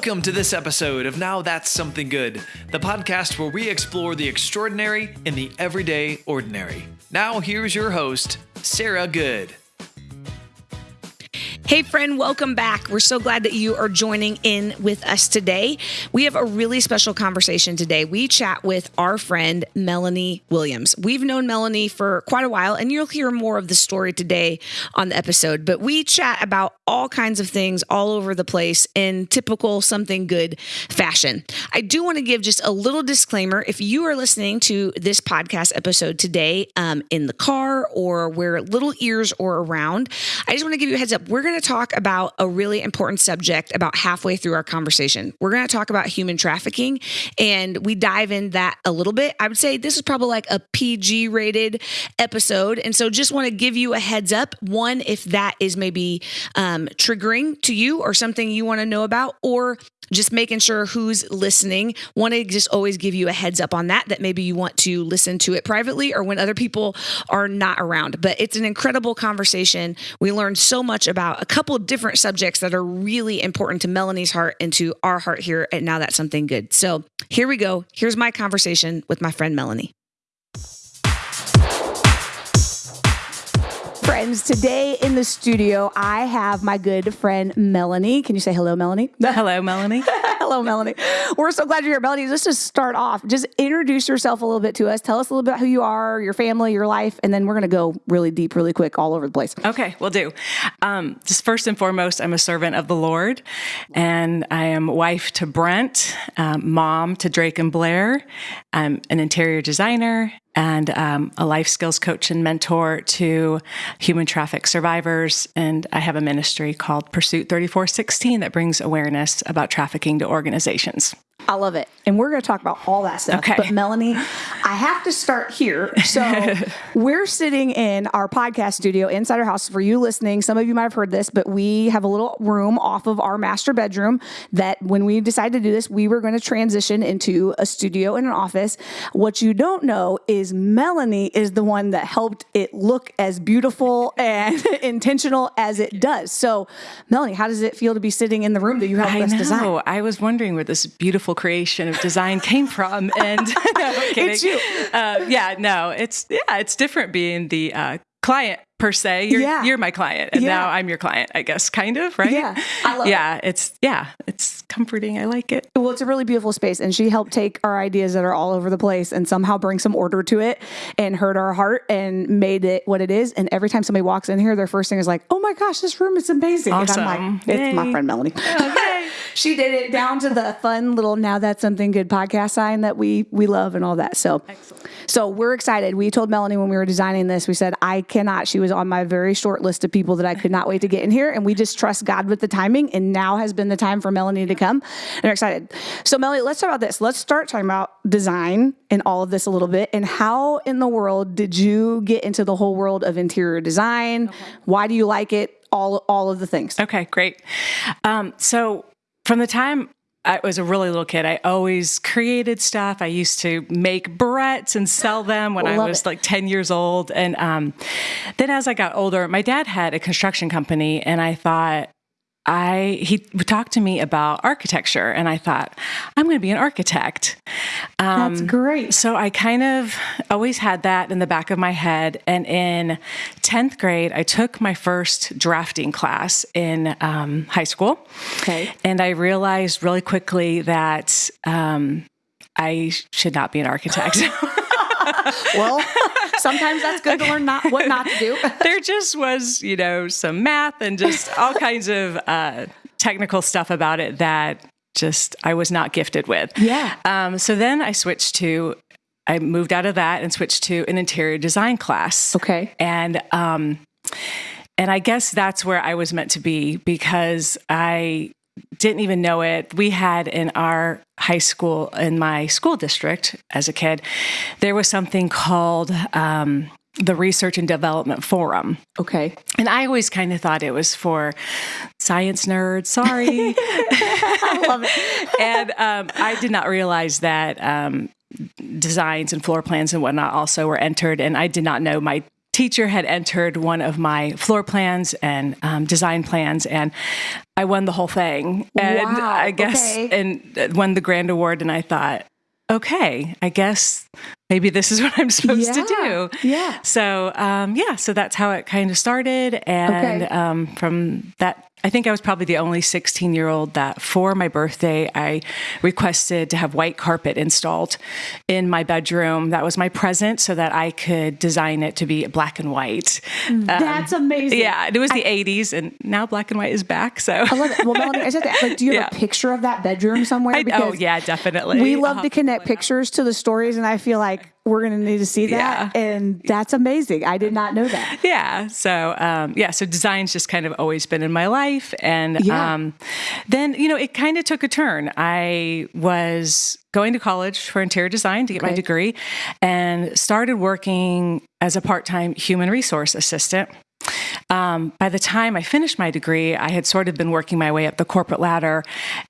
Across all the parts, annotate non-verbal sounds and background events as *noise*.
Welcome to this episode of Now That's Something Good, the podcast where we explore the extraordinary in the everyday ordinary. Now, here's your host, Sarah Good. Hey, friend, welcome back. We're so glad that you are joining in with us today. We have a really special conversation today. We chat with our friend, Melanie Williams. We've known Melanie for quite a while, and you'll hear more of the story today on the episode. But we chat about all kinds of things all over the place in typical something good fashion. I do want to give just a little disclaimer. If you are listening to this podcast episode today um, in the car or where little ears are around, I just want to give you a heads up. We're going to to talk about a really important subject about halfway through our conversation. We're going to talk about human trafficking and we dive in that a little bit. I would say this is probably like a PG rated episode. And so just want to give you a heads up. One, if that is maybe um, triggering to you or something you want to know about, or just making sure who's listening. Want to just always give you a heads up on that, that maybe you want to listen to it privately or when other people are not around. But it's an incredible conversation. We learned so much about a couple different subjects that are really important to Melanie's heart and to our heart here at Now That's Something Good. So here we go. Here's my conversation with my friend Melanie. Friends. Today in the studio, I have my good friend Melanie. Can you say hello, Melanie? *laughs* Hello, Melanie. *laughs* hello, Melanie. We're so glad you're here, Melanie. Let's just start off, just introduce yourself a little bit to us. Tell us a little bit about who you are, your family, your life, and then we're going to go really deep, really quick, all over the place. Okay, we'll do. Um, just first and foremost, I'm a servant of the Lord, and I am wife to Brent, um, mom to Drake and Blair. I'm an interior designer and um, a life skills coach and mentor to human traffic survivors. And I have a ministry called Pursuit 3416 that brings awareness about trafficking to organizations. I love it. And we're going to talk about all that stuff. Okay. But Melanie, I have to start here. So *laughs* we're sitting in our podcast studio inside our house. For you listening, some of you might have heard this, but we have a little room off of our master bedroom that when we decided to do this, we were going to transition into a studio and an office. What you don't know is Melanie is the one that helped it look as beautiful and *laughs* intentional as it does. So, Melanie, how does it feel to be sitting in the room that you helped I us know. design? I was wondering where this beautiful creation of design came from. *laughs* And *laughs* no, it's you. Uh, yeah, no, it's yeah, it's different being the uh, client per se. You're yeah. you're my client, and yeah. now I'm your client. I guess, kind of, right? Yeah, I love yeah, it. it's yeah, it's comforting. I like it. Well, it's a really beautiful space, and she helped take our ideas that are all over the place and somehow bring some order to it, and hurt our heart and made it what it is. And every time somebody walks in here, their first thing is like, "Oh my gosh, this room is amazing!" Awesome. And I'm like, "It's Yay. my friend Melanie." Oh, okay. *laughs* she did it down to the fun little "Now That's Something Good" podcast sign that we we love and all that. So, Excellent. so we're excited. We told Melanie when we were designing this, we said, "I cannot." She was on my very short short list of people that I could not wait to get in here. And we just trust God with the timing. And now has been the time for Melanie to come. And we're excited. So, Melanie, let's talk about this. Let's start talking about design and all of this a little bit. And how in the world did you get into the whole world of interior design? Okay. Why do you like it? All, all of the things. Okay, great. Um, so, from the time I was a really little kid. I always created stuff. I used to make barrettes and sell them when Love I was it. like 10 years old. And um, then as I got older, my dad had a construction company, and I thought, I he talked to me about architecture, and I thought I'm going to be an architect. Um, That's great. So I kind of always had that in the back of my head. And in tenth grade, I took my first drafting class in um, high school. Okay. And I realized really quickly that um, I should not be an architect. *laughs* well, sometimes that's good to learn not what not to do. *laughs* there just was, you know, some math and just all kinds of uh, technical stuff about it that just I was not gifted with. Yeah. Um, so then I switched to I moved out of that and switched to an interior design class. Okay. And um, and I guess that's where I was meant to be because I didn't even know it. We had in our high school, in my school district as a kid, there was something called um, the Research and Development Forum. Okay. And I always kind of thought it was for science nerds. Sorry. *laughs* *laughs* I love it. and um, I did not realize that um, designs and floor plans and whatnot also were entered. And I did not know my teacher had entered one of my floor plans and um, design plans, and I won the whole thing. And Wow, I guess okay. and won the grand award. And I thought, okay, I guess maybe this is *laughs* what I'm supposed to do. yeah. So um, yeah, so that's how it kind of started, and Okay. um, from that. I think I was probably the only 16 year old that for my birthday, I requested to have white carpet installed in my bedroom. That was my present so that I could design it to be black and white. Mm, um, that's amazing. Yeah, it was the 80s, and now black and white is back. So, I love it. Well, Melanie, I said that. Like, do you have a picture of that bedroom somewhere? I- oh, yeah, definitely. We love I'll to *laughs* oh, connect pictures to the stories, and I feel like we're going to need to see that. And that's amazing. I did not know that. *laughs* yeah so um, yeah so design's just kind of always been in my life and Yeah. um, then you know it kind of took a turn i was going to college for interior design to get my degree and started working as a part-time human resource assistant um, by the time I finished my degree, I had sort of been working my way up the corporate ladder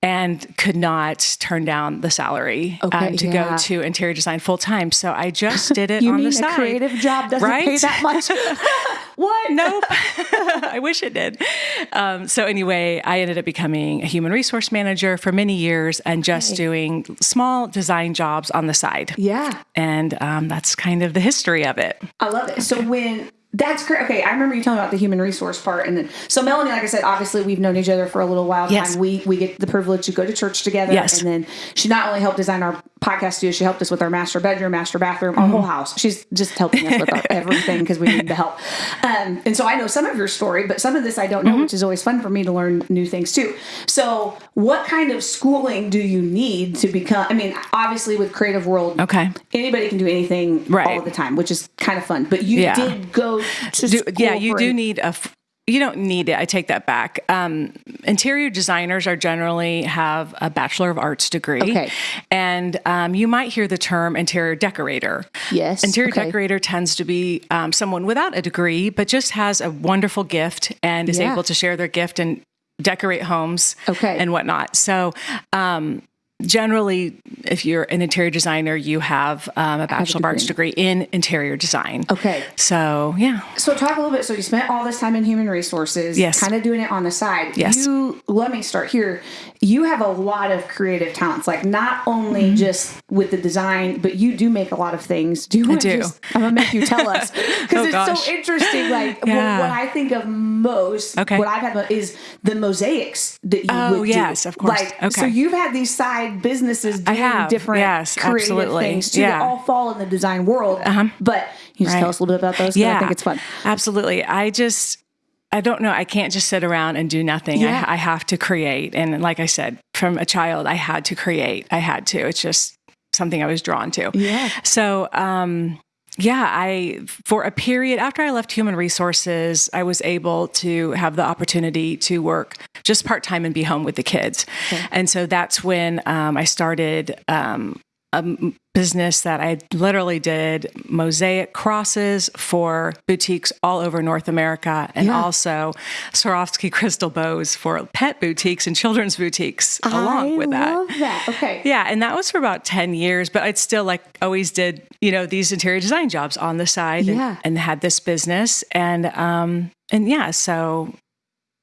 and could not turn down the salary Okay, um, to yeah. go to interior design full time. So I just *laughs* did it You on mean the a side. creative job doesn't pay that much? *laughs* what? Nope. *laughs* I wish it did. Um, so anyway, I ended up becoming a human resource manager for many years and just doing small design jobs on the side. Yeah. And um, that's kind of the history of it. I love it. So when that's great. Okay, I remember you telling about the human resource part, and then so Melanie, like I said, obviously we've known each other for a little while. Yes. Time. We we get the privilege to go to church together. Yes. and then she not only helped design our podcast studio, she helped us with our master bedroom, master bathroom, our Mm-hmm. whole house. She's just helping us with our, *laughs* everything because we need the help. Um, and so I know some of your story, but some of this I don't Mm-hmm. know, which is always fun for me to learn new things too. So, what kind of schooling do you need to become? I mean, obviously with Creative World, Okay. anybody can do anything all Right. the time, which is kind of fun. But you Yeah. did go to Do- yeah, you do need a. you don't need it. I take that back. Um, interior designers are generally have a bachelor of arts degree, Okay. and um, you might hear the term interior decorator. Yes, interior okay. decorator tends to be um, someone without a degree, but just has a wonderful gift and is Yeah. able to share their gift and decorate homes, Okay. and whatnot. So. Um, Generally, if you're an interior designer, you have um, a bachelor of arts degree in interior design. Okay. So, yeah. So talk a little bit. So you spent all this time in human resources, Yes. kind of doing it on the side. Yes. You let me start here. You have a lot of creative talents, like not only just with the design, but you do make a lot of things. Do you to do. just? I'm gonna make you tell us *laughs* because Oh, it's gosh. so interesting. Like what- Yeah. what, I think of most, Okay. what I've had is the mosaics that you Oh, would yes, do. of course. Like so, you've had these side businesses doing have. different Yes, creative absolutely. things too. Yeah. Uh-huh. That all fall in the design world. But you just Right. tell us a little bit about those. Yeah. I think it's fun. Absolutely. I just, I don't know. I can't just sit around and do nothing. Yeah. I, I have to create. And like I said, from a child, I had to create. I had to. It's just something I was drawn to. Yeah. So, um, yeah, I, for a period after I left human resources, I was able to have the opportunity to work just part time and be home with the kids. And so that's when um, I started um, a business that I literally did mosaic crosses for boutiques all over North America and Yeah. also Swarovski *laughs* crystal bows for pet boutiques and children's boutiques along I with that. love that. Okay. Yeah, and that was for about 10 years, but I'd still like always did, you know, these interior design jobs on the side and- Yeah. and, had this business and um and yeah, so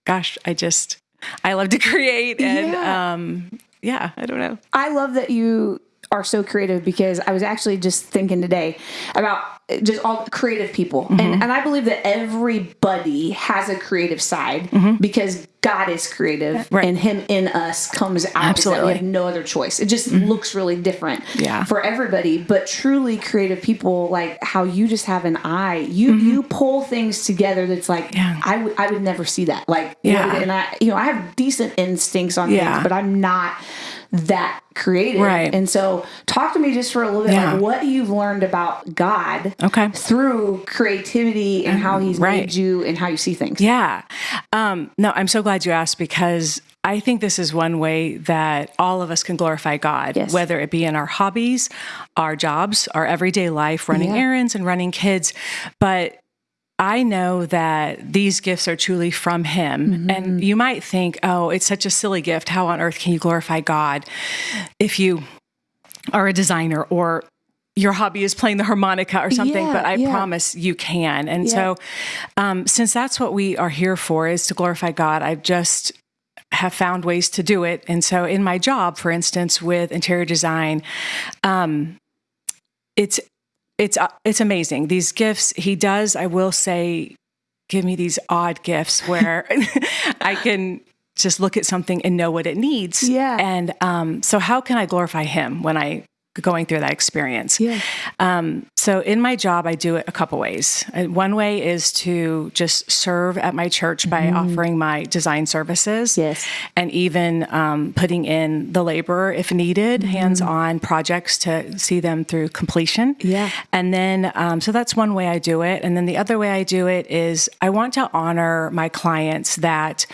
gosh, I just I love to *laughs* create and Yeah. um yeah, I don't know. I love that you are so creative because I was actually just thinking today about just all creative people. Mm-hmm. And and I believe that everybody has a creative side because God is creative Mm-hmm. Right. and him in us comes out. Absolutely. Mm-hmm. We have no other choice. It just looks really different Yeah. for everybody. But truly creative people, like how you just have an eye, you you pull things together that's like Mm-hmm. Yeah. I would I would never see that. Like Yeah. and I you know, I have decent instincts on Yeah. things, but I'm not that creative. Right. And so talk to me just for a little bit Yeah. like what you've learned about God Okay. through creativity and how he's Right. made you and how you see things. Yeah. Um, no, I'm so glad you asked because I think this is one way that all of us can glorify God, Yes. whether it be in our hobbies, our jobs, our everyday life, running Yeah. errands and running kids. But I know that these gifts are truly from Him. Mm-hmm. And you might think, oh, it's such a silly gift. How on earth can you glorify God if you are a designer or your hobby is playing the harmonica or something, Yeah, but I yeah. promise you can. And Yeah. so, um, since that's what we are here for, is to glorify God, I've just have found ways to do it. And so, in my job, for instance, with interior design, um, it's it's uh, it's amazing. These gifts he does, I will say, give me these odd gifts where *laughs* I can just look at something and know what it needs. Yeah. And um, so, how can I glorify him when I going through that experience? Yeah. Um, so in my job, I do it a couple ways. Uh, One way is to just serve at my church by offering my design services. Yes. And even um, putting in the labor if needed, Mm-hmm. hands on projects to see them through completion. Yeah. And then, um, so that's one way I do it. And then the other way I do it is I want to honor my clients that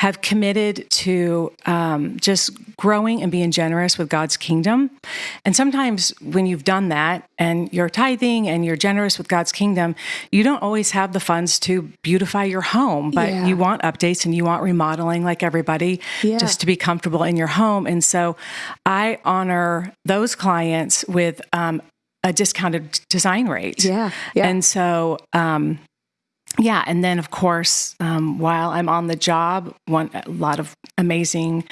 have committed to um, just growing and being generous with God's kingdom. And sometimes when you've done that and you're tithing and you're generous with God's kingdom, you don't always have the funds to beautify your home, but Yeah. you want updates and you want remodeling like everybody Yeah. just to be comfortable in your home. And so I honor those clients with um, a discounted design rate. Yeah, yeah. And so, um, yeah, and then of course, um, while I'm on the job, one a lot of amazing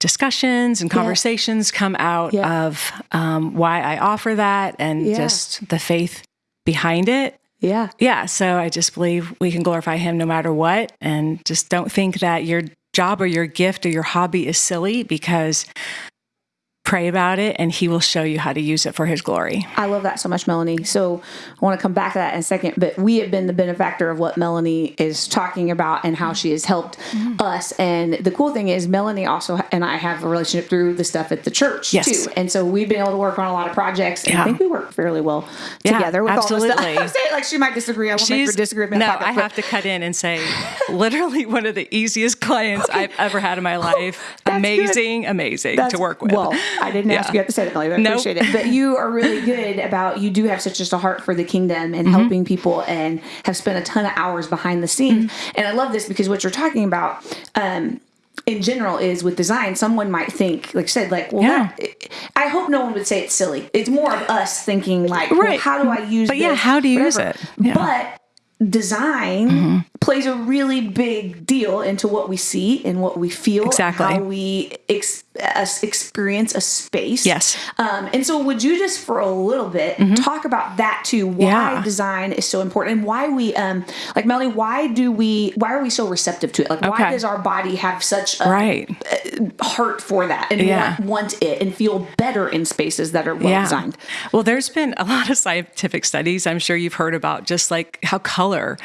discussions and conversations come out Yeah. of um, why I offer that and Yeah. just the faith behind it. Yeah. Yeah, so I just believe we can glorify Him no matter what, and just don't think that your job or your gift or your hobby is silly because pray about it and He will show you how to use it for His glory. I love that so much, Melanie. So I want to come back to that in a second, but we have been the benefactor of what Melanie is talking about and how she has helped Mm-hmm. us. And the cool thing is, Melanie also and I have a relationship through the stuff at the church Yes. too. And so we've been able to work on a lot of projects. And I think we work fairly well Yeah, together. With All absolutely. *laughs* the stuff. I say it like she might disagree. I won't make her disagree. with no, podcast, I but- have to cut in and say, *laughs* literally one of the easiest clients I've ever had in my *laughs* life. That's amazing, amazing That's- to work with. Well, I didn't ask you to say that, Melanie. but I Nope. appreciate it. But you are really *laughs* good about you do have such just a heart for the kingdom and Mm-hmm. helping people and have spent a ton of hours behind the scenes. Mm-hmm. And I love this because what you're talking about, um, in general is with design, someone might think, like you said, like, well, Yeah. that, I hope no one would say it's silly. It's more of us thinking, like, well, Right. how do I use But yeah, how do you use it? Yeah. Mm-hmm. But design plays a really big deal into what we see and what we feel, Exactly. how we ex- experience a space. Yes. Um, and so, would you just for a little bit talk about that too? Why Mm-hmm. Yeah. design is so important, and why we, um, like Melly, why do we? Why are we so receptive to it? Like, why does our body have such a right. heart for that and Yeah. want, want it and feel better in spaces that are well designed? Well, there's been a lot of scientific studies. I'm sure you've heard about just like how color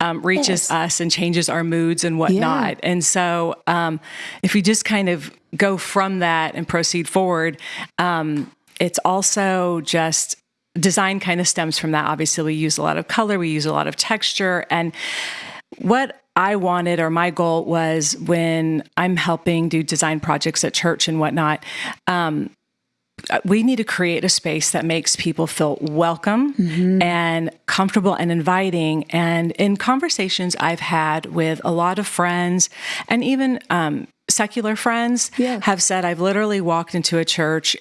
um, reaches Yes. us and changes our moods and whatnot. And so, um, if we just kind of go from that and proceed forward, um, it's also just design kind of stems from that. Obviously, we use a lot of color, we use a lot of texture, and what I wanted or my goal was when I'm helping do design projects at church and whatnot. Um, we need to create a space that makes people feel welcome and comfortable and inviting. And in conversations I've had with a lot of friends and even um, secular friends Yeah. have said, I've literally walked into a church